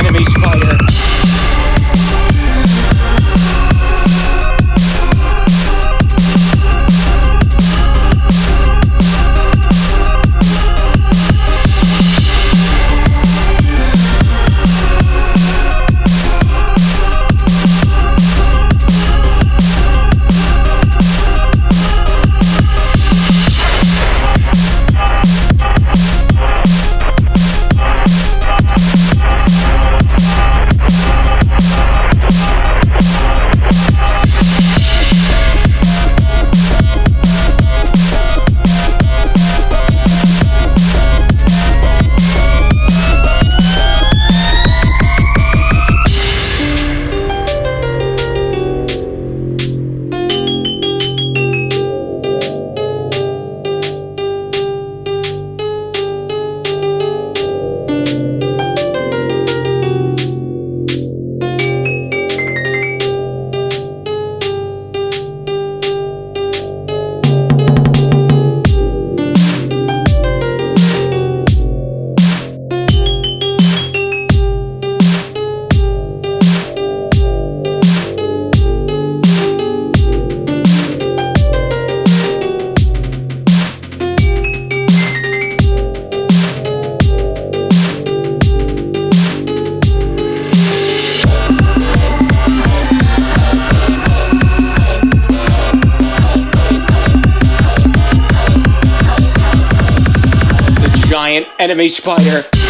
enemy spire. giant enemy spider.